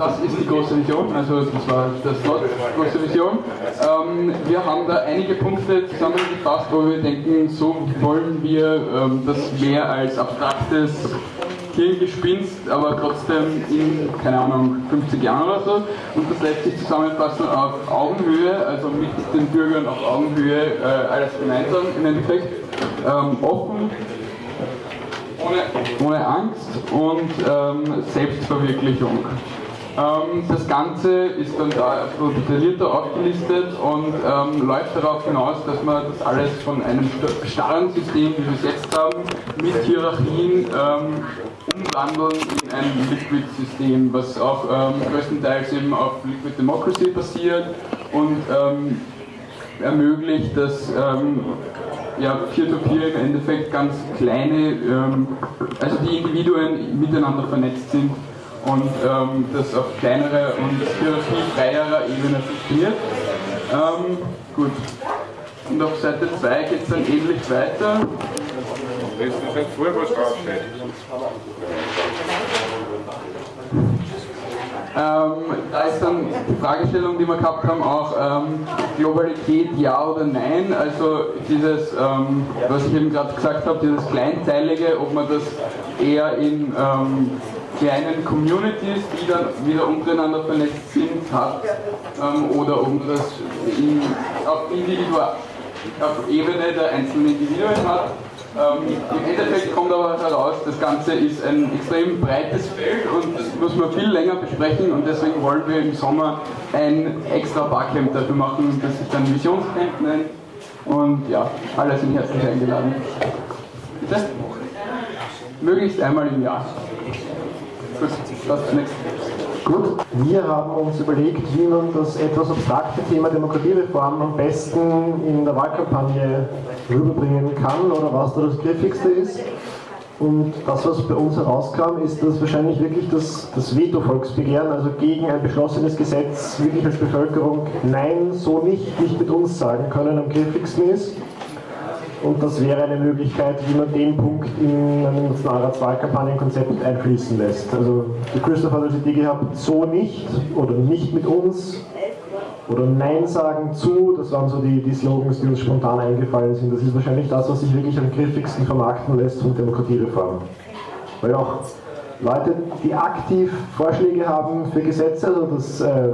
Das ist die große Vision, also das war das Wort, große Vision. Ähm, wir haben da einige Punkte zusammengefasst, wo wir denken, so wollen wir ähm, das mehr als abstraktes Hirngespinst, aber trotzdem in, keine Ahnung, 50 Jahren oder so. Und das lässt sich zusammenfassen auf Augenhöhe, also mit den Bürgern auf Augenhöhe, äh, alles gemeinsam im Endeffekt, ähm, offen, ohne, ohne Angst und ähm, Selbstverwirklichung. Ähm, das Ganze ist dann da detaillierter aufgelistet und ähm, läuft darauf hinaus, dass man das alles von einem starren System, wie wir es jetzt haben, mit Hierarchien ähm, umwandeln in ein Liquid-System, was auch ähm, größtenteils eben auf Liquid Democracy basiert und ähm, ermöglicht, dass ähm, Peer-to-Peer -Peer im Endeffekt ganz kleine, also die Individuen miteinander vernetzt sind und ähm, das auf kleinere und hierarchiefreierer Ebene funktioniert. Ähm, gut. Und auf Seite 2 geht es dann ähnlich weiter. Lest du jetzt vor, was draufsteht? Ähm, da ist dann die Fragestellung, die wir gehabt haben, auch ähm, Globalität ja oder nein. Also dieses, ähm, was ich eben gerade gesagt habe, dieses Kleinteilige, ob man das eher in ähm, kleinen Communities, die dann wieder untereinander vernetzt sind, hat, ähm, oder man das in, auf, Individua auf Ebene der einzelnen Individuen hat. Ähm, Im Endeffekt kommt aber heraus, das Ganze ist ein extrem breites Feld und das muss man viel länger besprechen und deswegen wollen wir im Sommer ein extra Barcamp dafür machen, das sich dann Visionscamp nennt. Und ja, alle sind herzlich eingeladen. Bitte? Möglichst einmal im Jahr. Gut, wir haben uns überlegt, wie man das etwas abstrakte Thema Demokratiereform am besten in der Wahlkampagne rüberbringen kann oder was da das Griffigste ist. Und das, was bei uns herauskam, ist, dass wahrscheinlich wirklich das, das Veto-Volksbegehren, also gegen ein beschlossenes Gesetz, wirklich als Bevölkerung Nein, so nicht, nicht mit uns sagen können, am griffigsten ist. Und das wäre eine Möglichkeit, wie man den Punkt in ein Nationalratswahlkampagnenkonzept einfließen lässt. Also der Christoph hat als Idee gehabt, so nicht oder nicht mit uns oder Nein sagen zu, das waren so die, die Slogans, die uns spontan eingefallen sind. Das ist wahrscheinlich das, was sich wirklich am griffigsten vermarkten lässt von Demokratiereform. Weil auch Leute, die aktiv Vorschläge haben für Gesetze, also das äh,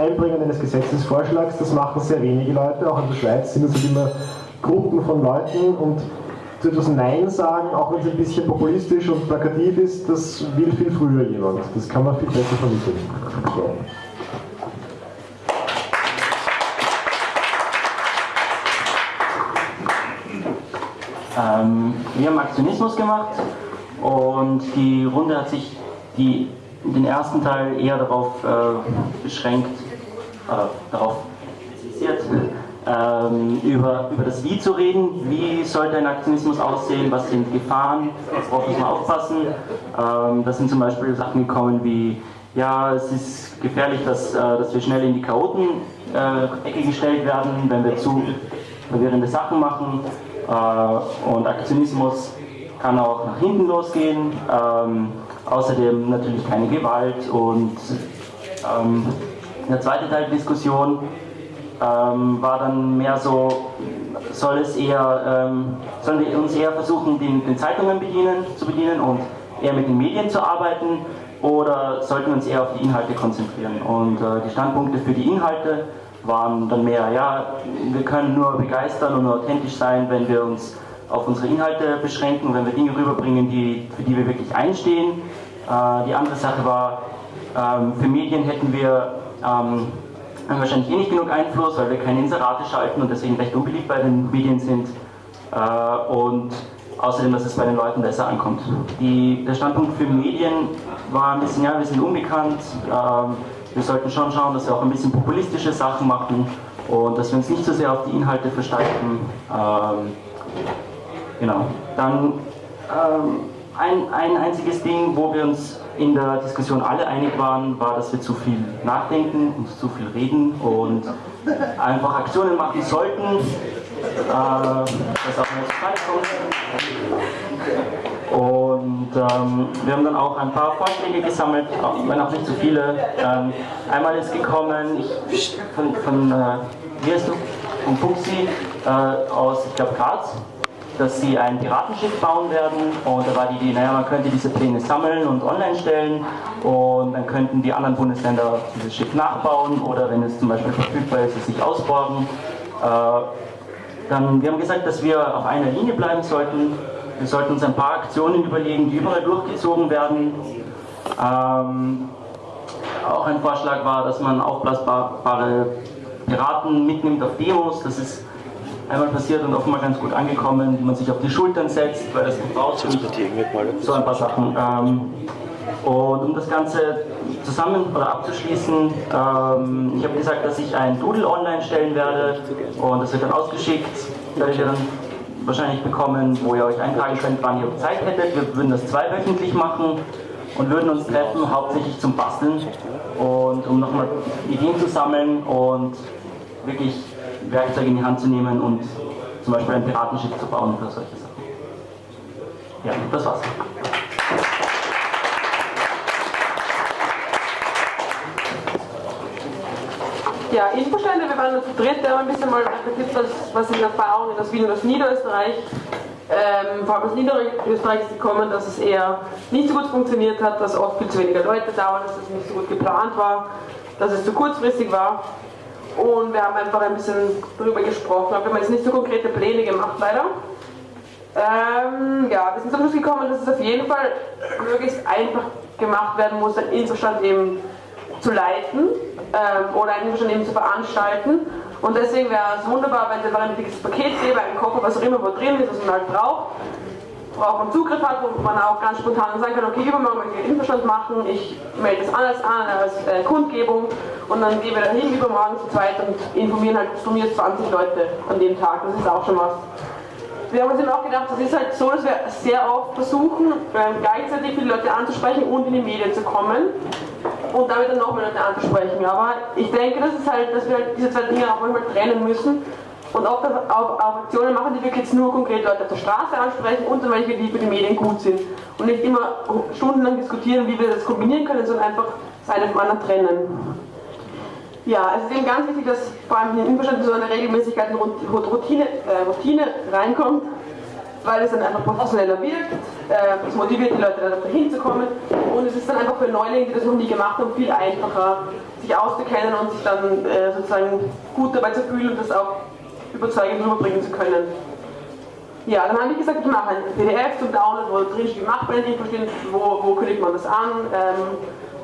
Einbringen eines Gesetzesvorschlags, das machen sehr wenige Leute, auch in der Schweiz sind es halt immer Gruppen von Leuten und zu etwas Nein sagen, auch wenn es ein bisschen populistisch und plakativ ist, das will viel früher jemand. Das kann man viel besser vermitteln. So. Ähm, wir haben Aktionismus gemacht und die Runde hat sich die, den ersten Teil eher darauf äh, beschränkt, äh, darauf ähm, über, über das Wie zu reden. Wie sollte ein Aktionismus aussehen? Was sind Gefahren? Worauf muss man aufpassen? Ähm, das sind zum Beispiel Sachen gekommen wie, ja, es ist gefährlich, dass, äh, dass wir schnell in die Chaoten-Ecke äh, gestellt werden, wenn wir zu verwirrende Sachen machen. Äh, und Aktionismus kann auch nach hinten losgehen. Ähm, außerdem natürlich keine Gewalt und ähm, der zweite Teil der Diskussion ähm, war dann mehr so, soll es eher, ähm, sollen wir uns eher versuchen, den, den, Zeitungen bedienen, zu bedienen und eher mit den Medien zu arbeiten oder sollten wir uns eher auf die Inhalte konzentrieren? Und äh, die Standpunkte für die Inhalte waren dann mehr, ja, wir können nur begeistern und nur authentisch sein, wenn wir uns auf unsere Inhalte beschränken, wenn wir Dinge rüberbringen, die, für die wir wirklich einstehen. Äh, die andere Sache war, ähm, für Medien hätten wir ähm, haben wahrscheinlich eh nicht genug Einfluss, weil wir keine Inserate schalten und deswegen recht unbeliebt bei den Medien sind. Äh, und außerdem, dass es bei den Leuten besser ankommt. Die, der Standpunkt für Medien war ein bisschen, ja, wir sind unbekannt, ähm, wir sollten schon schauen, dass wir auch ein bisschen populistische Sachen machen und dass wir uns nicht so sehr auf die Inhalte versteifen. Ähm, genau. Dann ähm, ein, ein einziges Ding, wo wir uns in der Diskussion alle einig waren, war, dass wir zu viel nachdenken und zu viel reden und einfach Aktionen machen sollten, äh, dass auch Frage kommt. Und ähm, wir haben dann auch ein paar Vorschläge gesammelt, wenn auch nicht so viele. Ähm, einmal ist gekommen, ich, von, von äh, wie heißt du? Von Fuxi äh, aus, ich glaube, Graz, dass sie ein Piratenschiff bauen werden. Und da war die Idee, naja, man könnte diese Pläne sammeln und online stellen und dann könnten die anderen Bundesländer dieses Schiff nachbauen oder wenn es zum Beispiel verfügbar ist, es sich ausborgen. Äh, dann, wir haben gesagt, dass wir auf einer Linie bleiben sollten. Wir sollten uns ein paar Aktionen überlegen, die überall durchgezogen werden. Ähm, auch ein Vorschlag war, dass man aufblasbare Piraten mitnimmt auf Demos. Das ist einmal passiert und offenbar ganz gut angekommen, wie man sich auf die Schultern setzt, weil das gebraucht wird. So ein paar Sachen. Ähm, und um das Ganze zusammen oder abzuschließen, ähm, ich habe gesagt, dass ich ein Doodle online stellen werde und das wird dann ausgeschickt, werdet ihr dann wahrscheinlich bekommen, wo ihr euch eintragen könnt, wann ihr Zeit hättet. Wir würden das zweiwöchentlich machen und würden uns treffen, hauptsächlich zum Basteln und um nochmal Ideen zu sammeln und wirklich Werkzeuge in die Hand zu nehmen und zum Beispiel ein Piratenschiff zu bauen oder solche Sachen. Ja, das war's. Ja, Infostände, wir waren zu dritt, haben ein bisschen mal reflektiert, was, was sind Erfahrungen aus Wien und aus Niederösterreich. Ähm, vor allem aus Niederösterreich ist gekommen, dass es eher nicht so gut funktioniert hat, dass oft viel zu wenige Leute da waren, dass es nicht so gut geplant war, dass es zu kurzfristig war. Und wir haben einfach ein bisschen darüber gesprochen, aber wir haben jetzt nicht so konkrete Pläne gemacht, leider. Ähm, ja, wir sind zum Schluss gekommen, dass es auf jeden Fall möglichst einfach gemacht werden muss, einen Infostand eben zu leiten ähm, oder einen Infostand eben zu veranstalten. Und deswegen wäre es wunderbar, wenn es einfach ein dickes Paket gäbe, einen Koffer, was auch immer, wo drin ist, was man halt braucht, man Zugriff hat, wo man auch ganz spontan sagen kann, okay, übermorgen möchte ich einen Infostand machen, ich melde das alles an als äh, Kundgebung und dann gehen wir da hin übermorgen zu zweit und informieren halt von mir 20 Leute an dem Tag, das ist auch schon was. Wir haben uns eben auch gedacht, das ist halt so, dass wir sehr oft versuchen, ähm, gleichzeitig viele Leute anzusprechen und in die Medien zu kommen und damit dann noch mehr Leute anzusprechen. Aber ich denke, das ist halt, dass wir halt diese zwei Dinge auch manchmal trennen müssen und auch auf, auf Aktionen machen, die wirklich nur konkret Leute auf der Straße ansprechen und dann welche, die für die Medien gut sind. Und nicht immer stundenlang diskutieren, wie wir das kombinieren können, sondern einfach das eine vom anderen trennen. Ja, es ist eben ganz wichtig, dass vor allem in Unverständnis so eine Regelmäßigkeit und Routine, äh, Routine reinkommt, weil es dann einfach professioneller wirkt, äh, es motiviert die Leute da hinzukommen und es ist dann einfach für Neulinge, die das noch nie gemacht haben, viel einfacher, sich auszukennen und sich dann äh, sozusagen gut dabei zu fühlen und das auch überzeugend rüberbringen zu können. Ja, dann habe ich gesagt, ich mache ein PDF zum Download, wo drin steht, macht man verstehen, wo, wo kündigt man das an, ähm,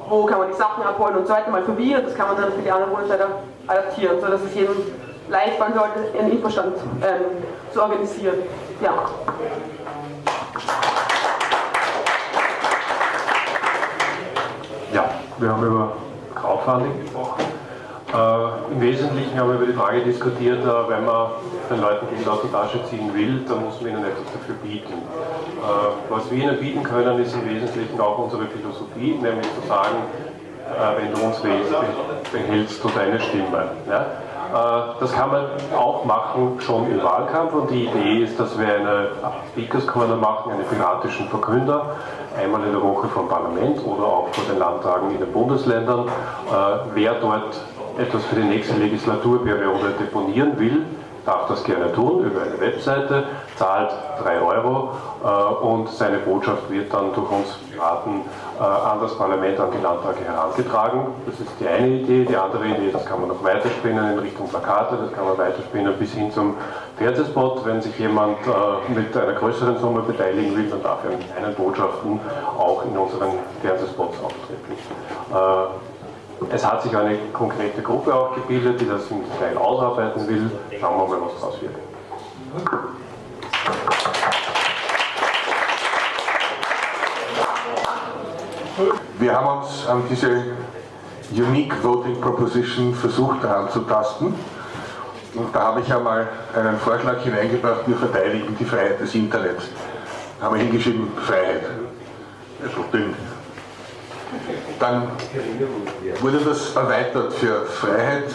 wo kann man die Sachen abholen und so weiter, mal und das kann man dann für die anderen Bundesländer adaptieren, sodass es jedem leicht fallen sollte, einen Infostand ähm, zu organisieren. Ja. Ja, wir haben über Crowdfunding gesprochen. Äh, Im Wesentlichen haben wir über die Frage diskutiert, äh, wenn man den Leuten Geld aus der Tasche ziehen will, dann muss man ihnen etwas dafür bieten. Äh, was wir ihnen bieten können, ist im Wesentlichen auch unsere Philosophie, nämlich zu sagen, äh, wenn du uns wählst, behältst du deine Stimme. Ja? Das kann man auch machen schon im Wahlkampf und die Idee ist, dass wir eine Speakers Corner machen, einen piratischen Verkünder, einmal in der Woche vom Parlament oder auch vor den Landtagen in den Bundesländern. Wer dort etwas für die nächste Legislaturperiode deponieren will, darf das gerne tun über eine Webseite, zahlt 3 Euro äh, und seine Botschaft wird dann durch uns Piraten äh, an das Parlament, an die Landtage herangetragen. Das ist die eine Idee. Die andere Idee, das kann man noch weiterspinnen in Richtung Plakate, das kann man weiterspinnen bis hin zum Fernsehspot. Wenn sich jemand äh, mit einer größeren Summe beteiligen will, dann darf er mit kleinen Botschaften auch in unseren Fernsehspots auftreten. Es hat sich eine konkrete Gruppe auch gebildet, die das im Detail ausarbeiten will. Schauen wir mal, was daraus wird. Wir haben uns an diese Unique Voting Proposition versucht heranzutasten. Und da habe ich einmal einen Vorschlag hineingebracht, wir verteidigen die Freiheit des Internets. Da haben wir hingeschrieben, Freiheit. Also. Dann wurde das erweitert für Freiheit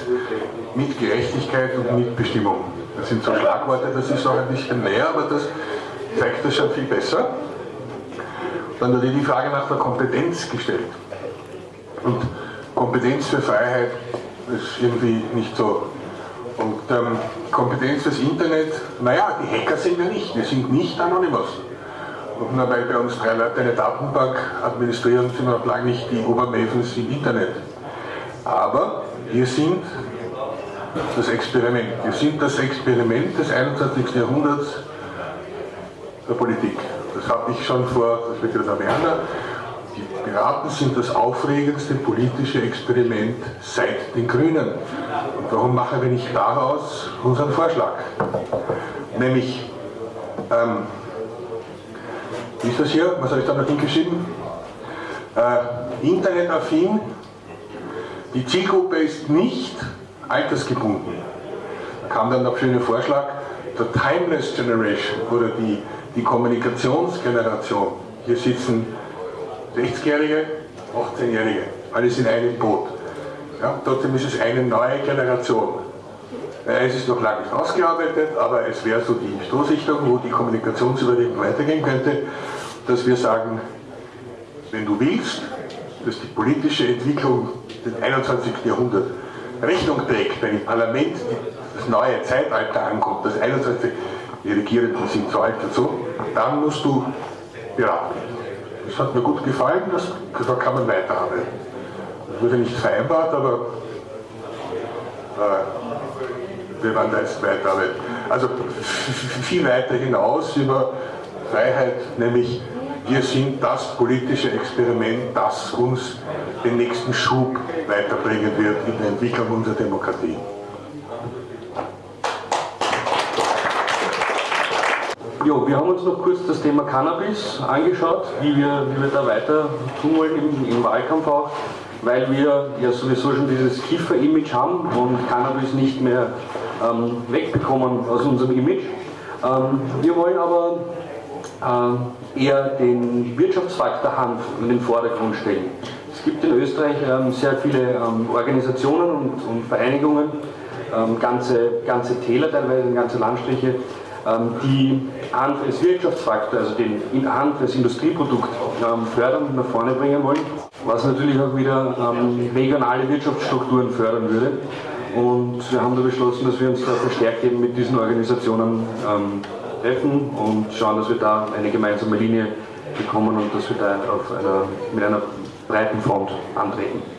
mit Gerechtigkeit und Mitbestimmung. Das sind so Schlagworte, das ist auch ein bisschen näher, aber das zeigt das schon viel besser. dann wurde die Frage nach der Kompetenz gestellt. Und Kompetenz für Freiheit ist irgendwie nicht so. Und ähm, Kompetenz fürs Internet, naja, die Hacker sind wir nicht, wir sind nicht Anonymous. Nur weil bei uns drei Leute eine Datenbank administrieren, sind wir noch lange nicht die Obermavens im Internet. Aber wir sind das Experiment. Wir sind das Experiment des 21. Jahrhunderts der Politik. Das habe ich schon vor, das wird ja der Werner, die Piraten sind das aufregendste politische Experiment seit den Grünen. Und warum machen wir nicht daraus unseren Vorschlag? Nämlich, ähm, ist das hier? Was habe ich da noch hingeschrieben? Äh, Internetaffin. Die Zielgruppe ist nicht altersgebunden. Da kam dann der schöne Vorschlag, der Timeless Generation oder die, die Kommunikationsgeneration. Hier sitzen 60-Jährige, 18-Jährige, alles in einem Boot. Ja, trotzdem ist es eine neue Generation. Es ist noch lange nicht ausgearbeitet, aber es wäre so die Stoßrichtung, wo die Kommunikationsüberlegung weitergehen könnte, dass wir sagen, wenn du willst, dass die politische Entwicklung des 21. Jahrhunderts Rechnung trägt, wenn im Parlament das neue Zeitalter ankommt, das 21. Die Regierenden sind zu alt dazu, dann musst du beraten. Das hat mir gut gefallen, das, da kann man weiterarbeiten. Das wurde nicht vereinbart, aber äh, wir werden da jetzt weiterarbeiten. Also viel weiter hinaus über Freiheit, nämlich wir sind das politische Experiment, das uns den nächsten Schub weiterbringen wird in der Entwicklung unserer Demokratie. Jo, wir haben uns noch kurz das Thema Cannabis angeschaut, wie wir, wie wir da weiter tun wollen im, im Wahlkampf auch, weil wir ja sowieso schon dieses Kiffer-Image haben und Cannabis nicht mehr ähm, wegbekommen aus unserem Image. Ähm, wir wollen aber eher den Wirtschaftsfaktor Hanf in den Vordergrund stellen. Es gibt in Österreich ähm, sehr viele ähm, Organisationen und, Vereinigungen, ähm, ganze, ganze Täler teilweise, ganze Landstriche, die Hanf als Wirtschaftsfaktor, also den Hanf als Industrieprodukt fördern und nach vorne bringen wollen, was natürlich auch wieder regionale Wirtschaftsstrukturen fördern würde. Und wir haben da beschlossen, dass wir uns da verstärkt eben mit diesen Organisationen treffen und schauen, dass wir da eine gemeinsame Linie bekommen und dass wir da einer, mit einer breiten Front antreten.